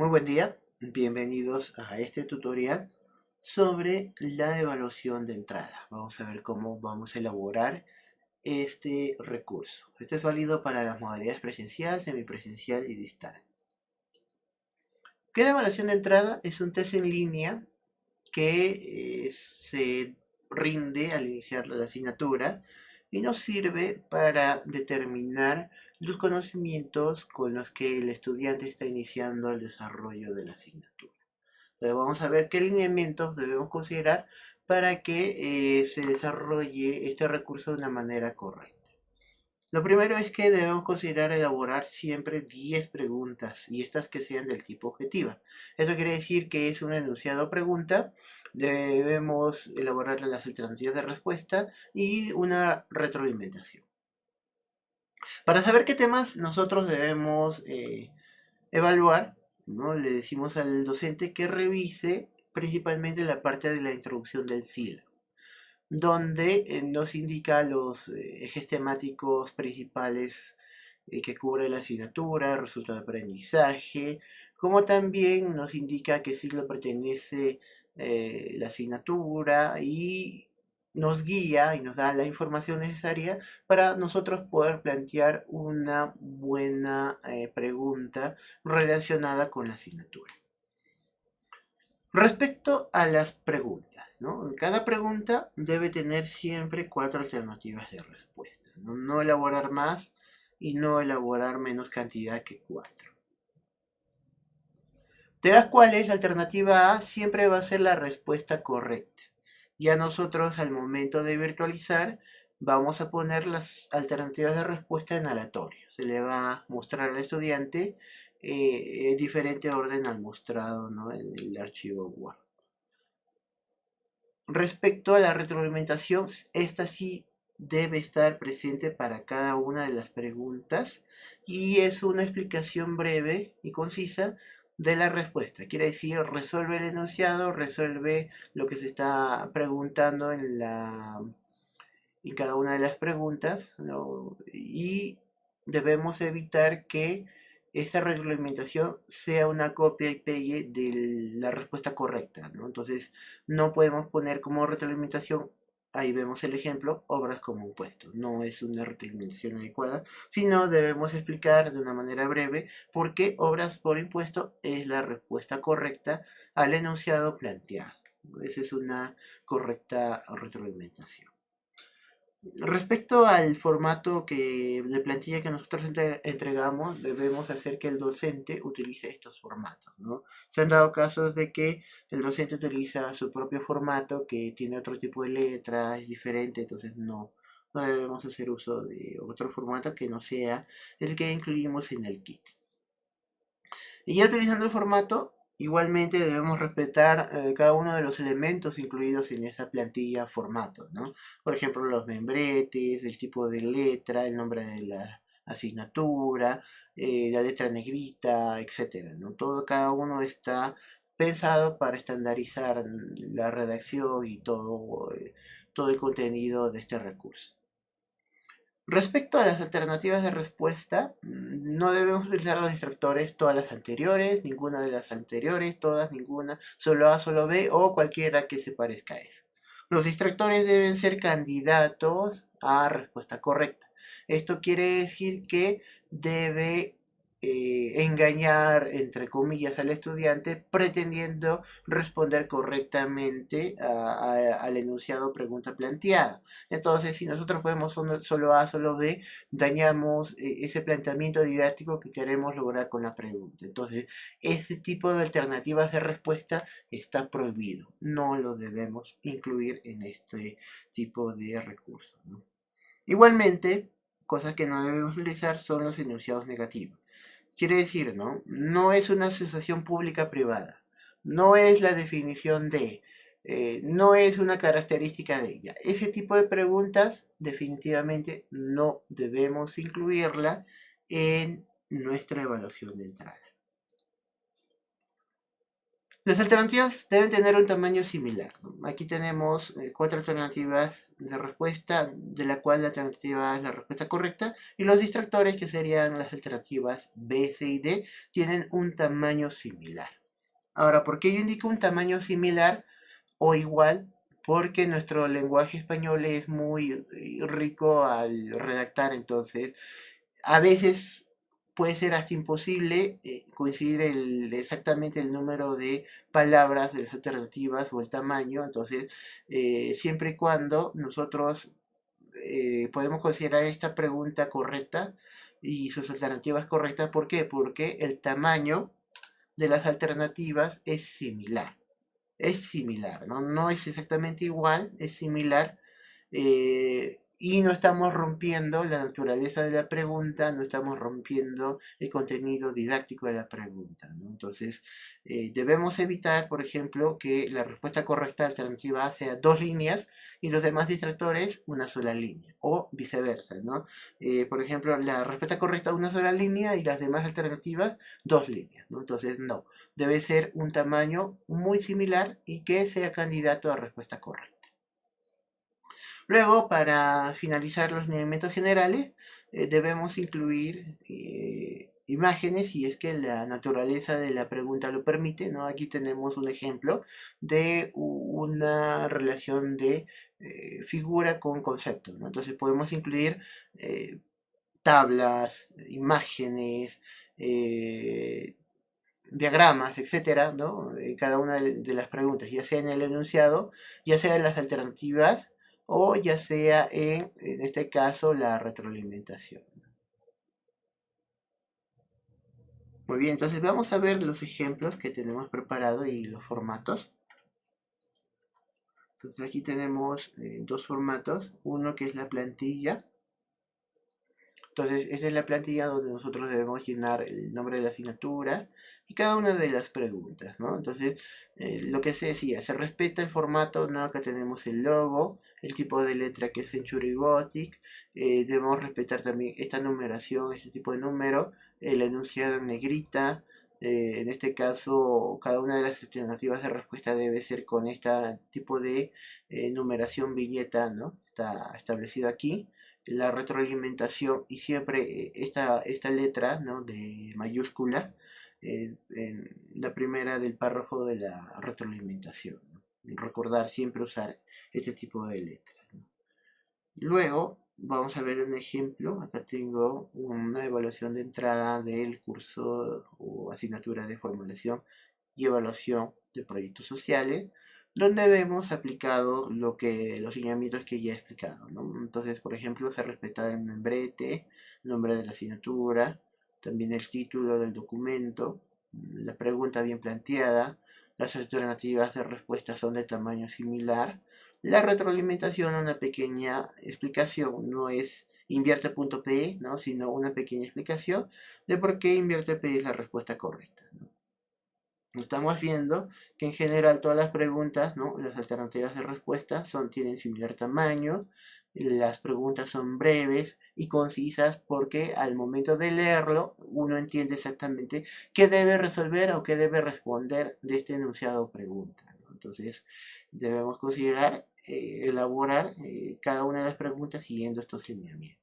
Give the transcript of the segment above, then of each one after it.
Muy buen día, bienvenidos a este tutorial sobre la evaluación de entrada. Vamos a ver cómo vamos a elaborar este recurso. Este es válido para las modalidades presencial, semipresencial y distal. ¿Qué evaluación de entrada? Es un test en línea que eh, se rinde al iniciar la asignatura y nos sirve para determinar los conocimientos con los que el estudiante está iniciando el desarrollo de la asignatura. Entonces vamos a ver qué lineamientos debemos considerar para que eh, se desarrolle este recurso de una manera correcta. Lo primero es que debemos considerar elaborar siempre 10 preguntas y estas que sean del tipo objetiva. Esto quiere decir que es un enunciado pregunta, debemos elaborar las alternativas de respuesta y una retroalimentación. Para saber qué temas nosotros debemos eh, evaluar, ¿no? le decimos al docente que revise principalmente la parte de la introducción del sílabo donde eh, nos indica los eh, ejes temáticos principales eh, que cubre la asignatura, resultado de aprendizaje, como también nos indica qué siglo pertenece la asignatura y nos guía y nos da la información necesaria para nosotros poder plantear una buena pregunta relacionada con la asignatura. Respecto a las preguntas, cada pregunta debe tener siempre cuatro alternativas de respuesta. ¿no? elaborar más y no elaborar menos cantidad que cuatro. De las cuales la alternativa A siempre va a ser la respuesta correcta. Ya nosotros al momento de virtualizar vamos a poner las alternativas de respuesta en aleatorio. Se le va a mostrar al estudiante eh, en diferente orden al mostrado en el archivo Word. Respecto a la retroalimentación, esta sí debe estar presente para cada una de las preguntas y es una explicación breve y concisa de la respuesta. Quiere decir, resuelve el enunciado, resuelve lo que se está preguntando en, la, cada una de las preguntas y debemos evitar que esta reglamentación sea una copia y pegue de la respuesta correcta. Entonces, no podemos poner como retroalimentación, ahí vemos el ejemplo, obras como impuesto. No es una retroalimentación adecuada, sino debemos explicar de una manera breve por qué obras por impuesto es la respuesta correcta al enunciado planteado. Esa es una correcta retroalimentación. Respecto al formato que, de plantilla que nosotros entregamos, debemos hacer que el docente utilice estos formatos. ¿no? Se han dado casos de que el docente utiliza su propio formato, que tiene otro tipo de letra, es diferente, entonces no, no debemos hacer uso de otro formato que no sea el que incluimos en el kit. Y ya utilizando el formato, Igualmente debemos respetar eh, cada uno de los elementos incluidos en esa plantilla formato, ¿no? Por ejemplo, los membretes, el tipo de letra, el nombre de la asignatura, eh, la letra negrita, etc. ¿no? Todo, cada uno está pensado para estandarizar la redacción y todo, eh, todo el contenido de este recurso. Respecto a las alternativas de respuesta, mm, no debemos utilizar los distractores todas las anteriores, ninguna de las anteriores, todas, ninguna, solo A, solo B o cualquiera que se parezca a eso. Los distractores deben ser candidatos a respuesta correcta. Esto quiere decir que debe eh, engañar, entre comillas, al estudiante pretendiendo responder correctamente al enunciado pregunta planteada. Entonces, si nosotros podemos solo A, solo B, dañamos eh, ese planteamiento didáctico que queremos lograr con la pregunta. Entonces, ese tipo de alternativas de respuesta está prohibido. No lo debemos incluir en este tipo de recursos. Igualmente, cosas que no debemos utilizar son los enunciados negativos. Quiere decir, ¿no? No es una asociación pública privada. No es la definición de, eh, no es una característica de ella. Ese tipo de preguntas definitivamente no debemos incluirla en nuestra evaluación de entrada. Las alternativas deben tener un tamaño similar. Aquí tenemos eh, cuatro alternativas la respuesta de la cual la alternativa es la respuesta correcta y los distractores que serían las alternativas B, C y D tienen un tamaño similar. Ahora, ¿por qué yo indico un tamaño similar o igual? Porque nuestro lenguaje español es muy eh, rico al redactar, entonces a veces puede ser hasta imposible eh, coincidir exactamente el número de palabras de las alternativas o el tamaño, entonces eh, siempre y cuando nosotros eh, podemos considerar esta pregunta correcta y sus alternativas correctas, ¿por qué? Porque el tamaño de las alternativas es similar, es similar, no, no es exactamente igual, es similar, y no estamos rompiendo la naturaleza de la pregunta, no estamos rompiendo el contenido didáctico de la pregunta. Entonces, eh, debemos evitar, por ejemplo, que la respuesta correcta alternativa sea dos líneas y los demás distractores una sola línea, o viceversa. ¿no? Eh, por ejemplo, la respuesta correcta una sola línea y las demás alternativas dos líneas. Entonces, no, debe ser un tamaño muy similar y que sea candidato a respuesta correcta. Luego, para finalizar los lineamientos generales, eh, debemos incluir eh, imágenes si es que la naturaleza de la pregunta lo permite. ¿no? Aquí tenemos un ejemplo de una relación de eh, figura con concepto. Entonces podemos incluir tablas, imágenes, diagramas, etcétera, ¿no? cada una de las preguntas, ya sea en el enunciado, ya sea en las alternativas o ya sea en, en este caso, la retroalimentación. Muy bien, entonces vamos a ver los ejemplos que tenemos preparados y los formatos. Entonces aquí tenemos eh, dos formatos, uno que es la plantilla. Entonces esta es la plantilla donde nosotros debemos llenar el nombre de la asignatura y cada una de las preguntas, ¿no? Entonces eh, lo que se decía, se respeta el formato, ¿no? Acá tenemos el logo, el tipo de letra que es Century Gothic, eh, debemos respetar también esta numeración, este tipo de número, el enunciado en negrita, eh, en este caso cada una de las alternativas de respuesta debe ser con este tipo de eh, numeración viñeta, ¿no? Está establecido aquí. La retroalimentación y siempre esta, esta letra ¿no? de mayúscula en la primera del párrafo de la retroalimentación. Recordar siempre usar este tipo de letras. Luego vamos a ver un ejemplo. Acá tengo una evaluación de entrada del curso o asignatura de formulación y evaluación de proyectos sociales, donde vemos aplicado lo que, los lineamientos que ya he explicado. Entonces, por ejemplo, se respeta el membrete, el nombre de la asignatura, también el título del documento, la pregunta bien planteada, las alternativas de respuesta son de tamaño similar, la retroalimentación, una pequeña explicación, no es invierte.p, ¿no? sino una pequeña explicación de por qué invierte es la respuesta correcta. Estamos viendo que en general todas las preguntas, ¿no? las alternativas de respuesta son, tienen similar tamaño, las preguntas son breves y concisas porque al momento de leerlo uno entiende exactamente qué debe resolver o qué debe responder de este enunciado pregunta. Entonces debemos considerar eh, elaborar eh, cada una de las preguntas siguiendo estos lineamientos.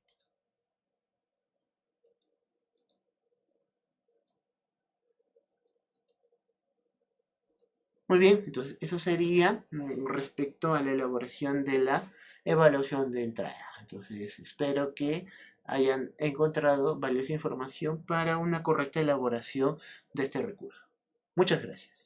Muy bien, entonces eso sería mm, respecto a la elaboración de la evaluación de entrada. Entonces espero que hayan encontrado valiosa información para una correcta elaboración de este recurso. Muchas gracias.